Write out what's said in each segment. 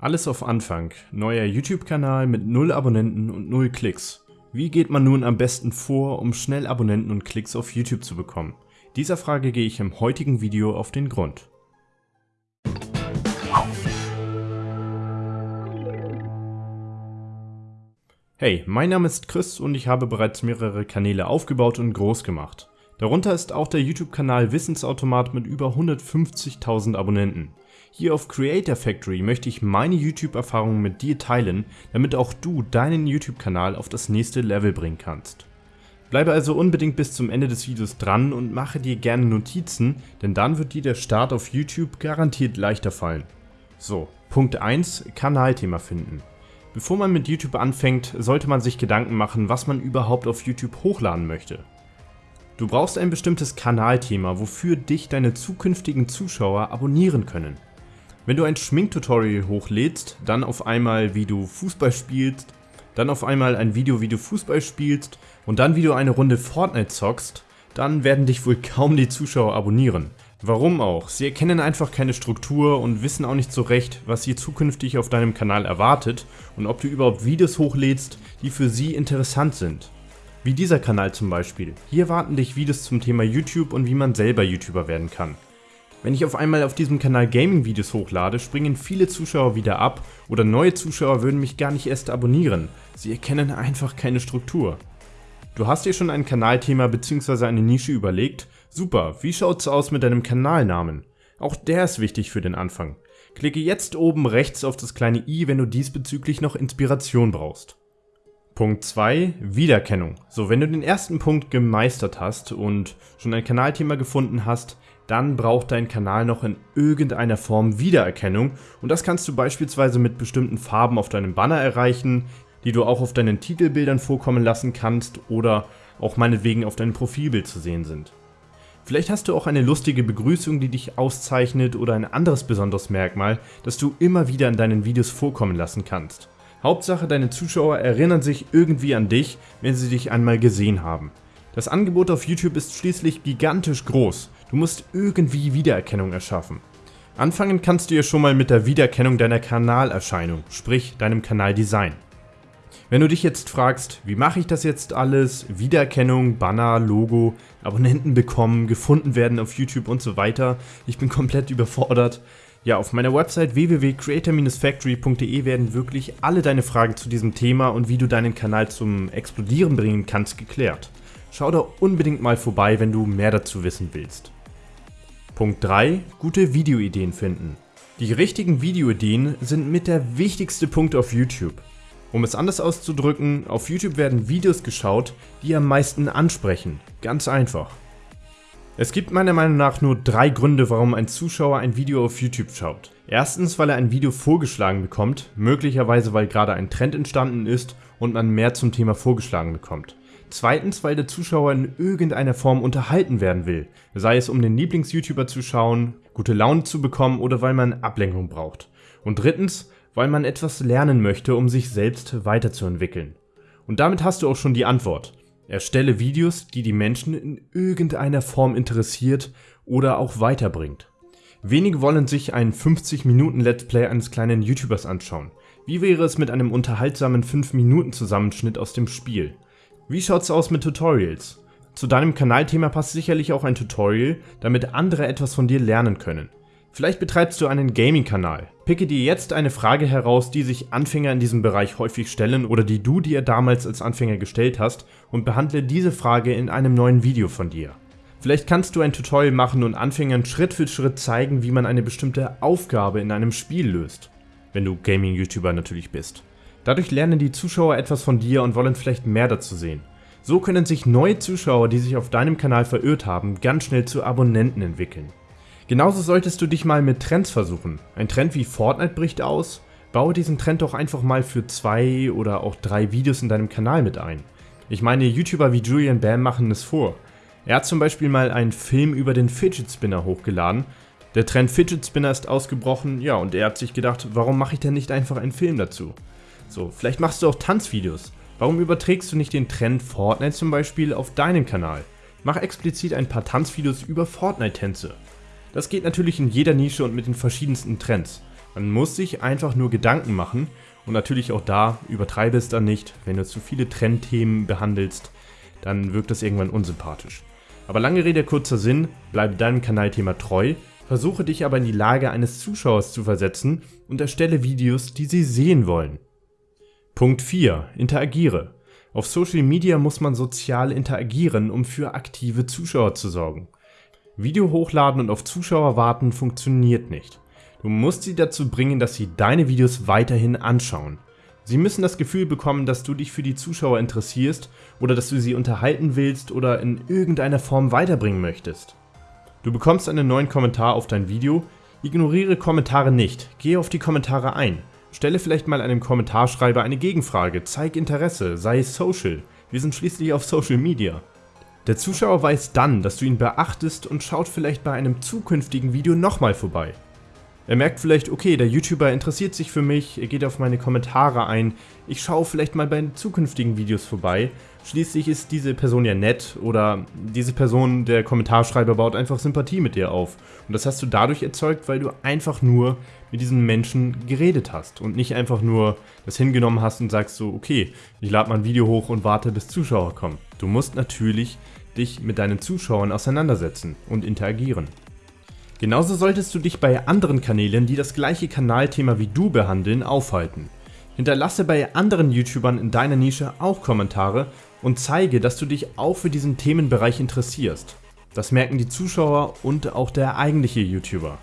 Alles auf Anfang. Neuer YouTube-Kanal mit 0 Abonnenten und 0 Klicks. Wie geht man nun am besten vor, um schnell Abonnenten und Klicks auf YouTube zu bekommen? Dieser Frage gehe ich im heutigen Video auf den Grund. Hey, mein Name ist Chris und ich habe bereits mehrere Kanäle aufgebaut und groß gemacht. Darunter ist auch der YouTube-Kanal Wissensautomat mit über 150.000 Abonnenten. Hier auf Creator Factory möchte ich meine YouTube-Erfahrungen mit dir teilen, damit auch du deinen YouTube-Kanal auf das nächste Level bringen kannst. Bleibe also unbedingt bis zum Ende des Videos dran und mache dir gerne Notizen, denn dann wird dir der Start auf YouTube garantiert leichter fallen. So, Punkt 1, Kanalthema finden. Bevor man mit YouTube anfängt, sollte man sich Gedanken machen, was man überhaupt auf YouTube hochladen möchte. Du brauchst ein bestimmtes Kanalthema, wofür dich deine zukünftigen Zuschauer abonnieren können. Wenn du ein Schminktutorial hochlädst, dann auf einmal wie du Fußball spielst, dann auf einmal ein Video wie du Fußball spielst und dann wie du eine Runde Fortnite zockst, dann werden dich wohl kaum die Zuschauer abonnieren. Warum auch? Sie erkennen einfach keine Struktur und wissen auch nicht so recht, was sie zukünftig auf deinem Kanal erwartet und ob du überhaupt Videos hochlädst, die für sie interessant sind. Wie dieser Kanal zum Beispiel. Hier warten dich Videos zum Thema YouTube und wie man selber YouTuber werden kann. Wenn ich auf einmal auf diesem Kanal Gaming-Videos hochlade, springen viele Zuschauer wieder ab oder neue Zuschauer würden mich gar nicht erst abonnieren. Sie erkennen einfach keine Struktur. Du hast dir schon ein Kanalthema bzw. eine Nische überlegt? Super, wie schaut's aus mit deinem Kanalnamen? Auch der ist wichtig für den Anfang. Klicke jetzt oben rechts auf das kleine i, wenn du diesbezüglich noch Inspiration brauchst. Punkt 2, Wiedererkennung. So, wenn du den ersten Punkt gemeistert hast und schon ein Kanalthema gefunden hast, dann braucht dein Kanal noch in irgendeiner Form Wiedererkennung und das kannst du beispielsweise mit bestimmten Farben auf deinem Banner erreichen, die du auch auf deinen Titelbildern vorkommen lassen kannst oder auch meinetwegen auf deinem Profilbild zu sehen sind. Vielleicht hast du auch eine lustige Begrüßung, die dich auszeichnet oder ein anderes besonderes Merkmal, das du immer wieder in deinen Videos vorkommen lassen kannst. Hauptsache deine Zuschauer erinnern sich irgendwie an dich, wenn sie dich einmal gesehen haben. Das Angebot auf YouTube ist schließlich gigantisch groß, du musst irgendwie Wiedererkennung erschaffen. Anfangen kannst du ja schon mal mit der Wiedererkennung deiner Kanalerscheinung, sprich deinem Kanaldesign. Wenn du dich jetzt fragst, wie mache ich das jetzt alles, Wiedererkennung, Banner, Logo, Abonnenten bekommen, gefunden werden auf YouTube und so weiter, ich bin komplett überfordert. Ja, auf meiner Website www.creator-factory.de werden wirklich alle deine Fragen zu diesem Thema und wie du deinen Kanal zum Explodieren bringen kannst geklärt. Schau da unbedingt mal vorbei, wenn du mehr dazu wissen willst. Punkt 3. Gute Videoideen finden. Die richtigen Videoideen sind mit der wichtigste Punkt auf YouTube. Um es anders auszudrücken, auf YouTube werden Videos geschaut, die am meisten ansprechen. Ganz einfach. Es gibt meiner Meinung nach nur drei Gründe, warum ein Zuschauer ein Video auf YouTube schaut. Erstens, weil er ein Video vorgeschlagen bekommt, möglicherweise weil gerade ein Trend entstanden ist und man mehr zum Thema vorgeschlagen bekommt. Zweitens, weil der Zuschauer in irgendeiner Form unterhalten werden will, sei es um den Lieblings-YouTuber zu schauen, gute Laune zu bekommen oder weil man Ablenkung braucht. Und drittens, weil man etwas lernen möchte, um sich selbst weiterzuentwickeln. Und damit hast du auch schon die Antwort. Erstelle Videos, die die Menschen in irgendeiner Form interessiert oder auch weiterbringt. Wenige wollen sich einen 50 Minuten Let's Play eines kleinen YouTubers anschauen. Wie wäre es mit einem unterhaltsamen 5 Minuten Zusammenschnitt aus dem Spiel? Wie schaut's aus mit Tutorials? Zu deinem Kanalthema passt sicherlich auch ein Tutorial, damit andere etwas von dir lernen können. Vielleicht betreibst du einen Gaming-Kanal. Picke dir jetzt eine Frage heraus, die sich Anfänger in diesem Bereich häufig stellen oder die du dir damals als Anfänger gestellt hast und behandle diese Frage in einem neuen Video von dir. Vielleicht kannst du ein Tutorial machen und Anfängern Schritt für Schritt zeigen, wie man eine bestimmte Aufgabe in einem Spiel löst. Wenn du Gaming-YouTuber natürlich bist. Dadurch lernen die Zuschauer etwas von dir und wollen vielleicht mehr dazu sehen. So können sich neue Zuschauer, die sich auf deinem Kanal verirrt haben, ganz schnell zu Abonnenten entwickeln. Genauso solltest du dich mal mit Trends versuchen. Ein Trend wie Fortnite bricht aus, baue diesen Trend doch einfach mal für zwei oder auch drei Videos in deinem Kanal mit ein. Ich meine, YouTuber wie Julian Bam machen es vor. Er hat zum Beispiel mal einen Film über den Fidget Spinner hochgeladen. Der Trend Fidget Spinner ist ausgebrochen, ja, und er hat sich gedacht, warum mache ich denn nicht einfach einen Film dazu? So, vielleicht machst du auch Tanzvideos. Warum überträgst du nicht den Trend Fortnite zum Beispiel auf deinen Kanal? Mach explizit ein paar Tanzvideos über Fortnite-Tänze. Das geht natürlich in jeder Nische und mit den verschiedensten Trends. Man muss sich einfach nur Gedanken machen und natürlich auch da, übertreibe es dann nicht, wenn du zu viele Trendthemen behandelst, dann wirkt das irgendwann unsympathisch. Aber lange Rede, kurzer Sinn, bleibe deinem Kanalthema treu, versuche dich aber in die Lage eines Zuschauers zu versetzen und erstelle Videos, die sie sehen wollen. Punkt 4. Interagiere. Auf Social Media muss man sozial interagieren, um für aktive Zuschauer zu sorgen. Video hochladen und auf Zuschauer warten funktioniert nicht. Du musst sie dazu bringen, dass sie deine Videos weiterhin anschauen. Sie müssen das Gefühl bekommen, dass du dich für die Zuschauer interessierst oder dass du sie unterhalten willst oder in irgendeiner Form weiterbringen möchtest. Du bekommst einen neuen Kommentar auf dein Video, ignoriere Kommentare nicht, gehe auf die Kommentare ein. Stelle vielleicht mal einem Kommentarschreiber eine Gegenfrage, zeig Interesse, sei social. Wir sind schließlich auf Social Media. Der Zuschauer weiß dann, dass du ihn beachtest und schaut vielleicht bei einem zukünftigen Video nochmal vorbei. Er merkt vielleicht, okay, der YouTuber interessiert sich für mich, er geht auf meine Kommentare ein, ich schaue vielleicht mal bei zukünftigen Videos vorbei. Schließlich ist diese Person ja nett oder diese Person, der Kommentarschreiber, baut einfach Sympathie mit dir auf. Und das hast du dadurch erzeugt, weil du einfach nur mit diesen Menschen geredet hast und nicht einfach nur das hingenommen hast und sagst so, okay, ich lade mal ein Video hoch und warte, bis Zuschauer kommen. Du musst natürlich dich mit deinen Zuschauern auseinandersetzen und interagieren. Genauso solltest du dich bei anderen Kanälen, die das gleiche Kanalthema wie du behandeln, aufhalten. Hinterlasse bei anderen YouTubern in deiner Nische auch Kommentare und zeige, dass du dich auch für diesen Themenbereich interessierst. Das merken die Zuschauer und auch der eigentliche YouTuber.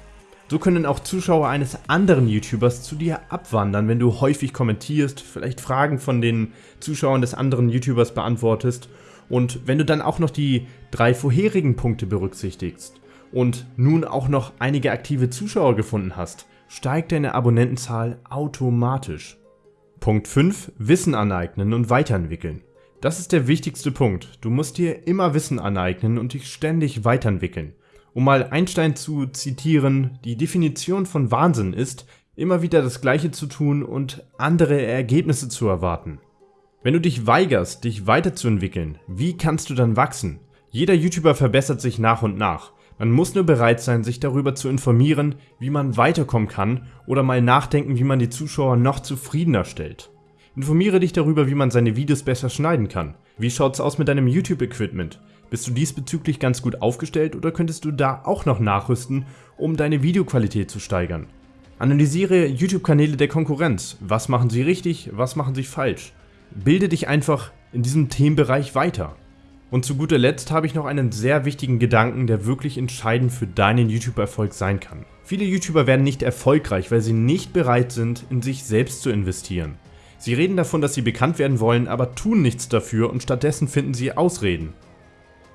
So können auch Zuschauer eines anderen YouTubers zu dir abwandern, wenn du häufig kommentierst, vielleicht Fragen von den Zuschauern des anderen YouTubers beantwortest und wenn du dann auch noch die drei vorherigen Punkte berücksichtigst und nun auch noch einige aktive Zuschauer gefunden hast, steigt deine Abonnentenzahl automatisch. Punkt 5. Wissen aneignen und weiterentwickeln. Das ist der wichtigste Punkt. Du musst dir immer Wissen aneignen und dich ständig weiterentwickeln. Um mal Einstein zu zitieren, die Definition von Wahnsinn ist, immer wieder das Gleiche zu tun und andere Ergebnisse zu erwarten. Wenn du dich weigerst, dich weiterzuentwickeln, wie kannst du dann wachsen? Jeder YouTuber verbessert sich nach und nach. Man muss nur bereit sein, sich darüber zu informieren, wie man weiterkommen kann oder mal nachdenken, wie man die Zuschauer noch zufriedener stellt. Informiere dich darüber, wie man seine Videos besser schneiden kann. Wie schaut's aus mit deinem YouTube-Equipment? Bist du diesbezüglich ganz gut aufgestellt oder könntest du da auch noch nachrüsten, um deine Videoqualität zu steigern? Analysiere YouTube-Kanäle der Konkurrenz. Was machen sie richtig, was machen sie falsch? Bilde dich einfach in diesem Themenbereich weiter. Und zu guter Letzt habe ich noch einen sehr wichtigen Gedanken, der wirklich entscheidend für deinen YouTube-Erfolg sein kann. Viele YouTuber werden nicht erfolgreich, weil sie nicht bereit sind, in sich selbst zu investieren. Sie reden davon, dass sie bekannt werden wollen, aber tun nichts dafür und stattdessen finden sie Ausreden.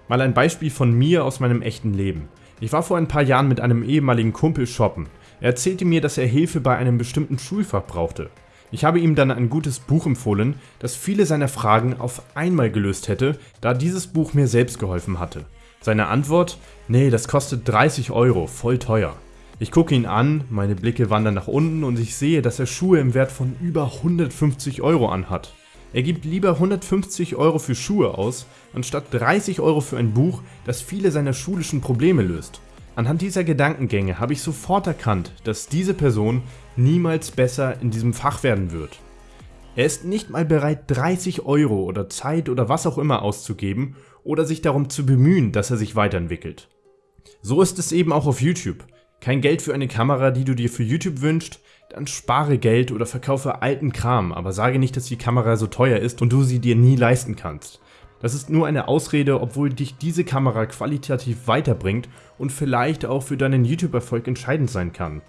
Mal ein Beispiel von mir aus meinem echten Leben. Ich war vor ein paar Jahren mit einem ehemaligen Kumpel shoppen. Er erzählte mir, dass er Hilfe bei einem bestimmten Schulfach brauchte. Ich habe ihm dann ein gutes Buch empfohlen, das viele seiner Fragen auf einmal gelöst hätte, da dieses Buch mir selbst geholfen hatte. Seine Antwort? Nee, das kostet 30 Euro, voll teuer. Ich gucke ihn an, meine Blicke wandern nach unten und ich sehe, dass er Schuhe im Wert von über 150 Euro anhat. Er gibt lieber 150 Euro für Schuhe aus, anstatt 30 Euro für ein Buch, das viele seiner schulischen Probleme löst. Anhand dieser Gedankengänge habe ich sofort erkannt, dass diese Person niemals besser in diesem Fach werden wird. Er ist nicht mal bereit 30 Euro oder Zeit oder was auch immer auszugeben oder sich darum zu bemühen, dass er sich weiterentwickelt. So ist es eben auch auf YouTube. Kein Geld für eine Kamera, die du dir für YouTube wünschst, dann spare Geld oder verkaufe alten Kram, aber sage nicht, dass die Kamera so teuer ist und du sie dir nie leisten kannst. Das ist nur eine Ausrede, obwohl dich diese Kamera qualitativ weiterbringt und vielleicht auch für deinen YouTube-Erfolg entscheidend sein kann.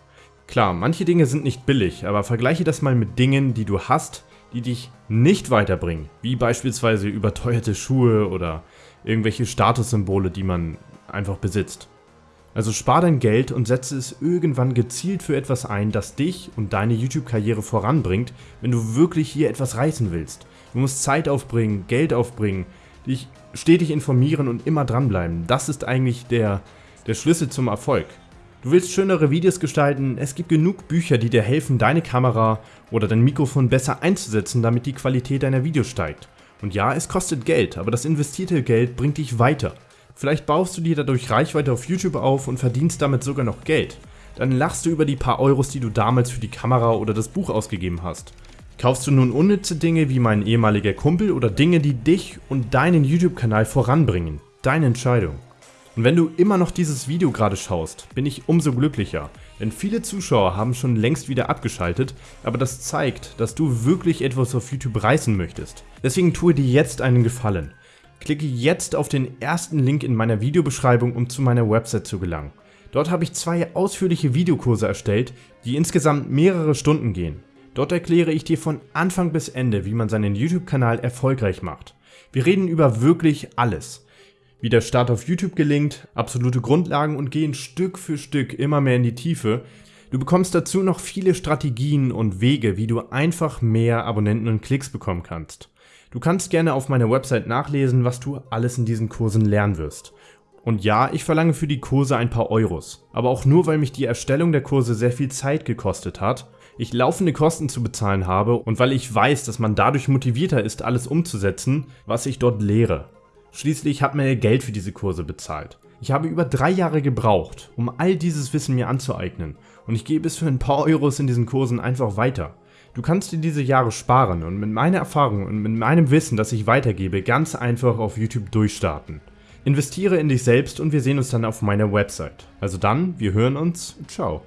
Klar, manche Dinge sind nicht billig, aber vergleiche das mal mit Dingen, die du hast, die dich nicht weiterbringen, wie beispielsweise überteuerte Schuhe oder irgendwelche Statussymbole, die man einfach besitzt. Also spar dein Geld und setze es irgendwann gezielt für etwas ein, das dich und deine YouTube-Karriere voranbringt, wenn du wirklich hier etwas reißen willst. Du musst Zeit aufbringen, Geld aufbringen, dich stetig informieren und immer dranbleiben. Das ist eigentlich der, der Schlüssel zum Erfolg. Du willst schönere Videos gestalten, es gibt genug Bücher, die dir helfen, deine Kamera oder dein Mikrofon besser einzusetzen, damit die Qualität deiner Videos steigt. Und ja, es kostet Geld, aber das investierte Geld bringt dich weiter. Vielleicht baust du dir dadurch Reichweite auf YouTube auf und verdienst damit sogar noch Geld. dann lachst du über die paar Euros, die du damals für die Kamera oder das Buch ausgegeben hast. Kaufst du nun unnütze Dinge wie mein ehemaliger Kumpel oder Dinge, die dich und deinen YouTube-Kanal voranbringen? Deine Entscheidung. Und wenn du immer noch dieses Video gerade schaust, bin ich umso glücklicher, denn viele Zuschauer haben schon längst wieder abgeschaltet, aber das zeigt, dass du wirklich etwas auf YouTube reißen möchtest. Deswegen tue dir jetzt einen Gefallen. Klicke jetzt auf den ersten Link in meiner Videobeschreibung, um zu meiner Website zu gelangen. Dort habe ich zwei ausführliche Videokurse erstellt, die insgesamt mehrere Stunden gehen. Dort erkläre ich dir von Anfang bis Ende, wie man seinen YouTube-Kanal erfolgreich macht. Wir reden über wirklich alles. Wie der Start auf YouTube gelingt, absolute Grundlagen und gehen Stück für Stück immer mehr in die Tiefe. Du bekommst dazu noch viele Strategien und Wege, wie du einfach mehr Abonnenten und Klicks bekommen kannst. Du kannst gerne auf meiner Website nachlesen, was du alles in diesen Kursen lernen wirst. Und ja, ich verlange für die Kurse ein paar Euros, aber auch nur, weil mich die Erstellung der Kurse sehr viel Zeit gekostet hat, ich laufende Kosten zu bezahlen habe und weil ich weiß, dass man dadurch motivierter ist, alles umzusetzen, was ich dort lehre. Schließlich hat mir Geld für diese Kurse bezahlt. Ich habe über drei Jahre gebraucht, um all dieses Wissen mir anzueignen und ich gebe es für ein paar Euros in diesen Kursen einfach weiter. Du kannst dir diese Jahre sparen und mit meiner Erfahrung und mit meinem Wissen, das ich weitergebe, ganz einfach auf YouTube durchstarten. Investiere in dich selbst und wir sehen uns dann auf meiner Website. Also dann, wir hören uns, ciao.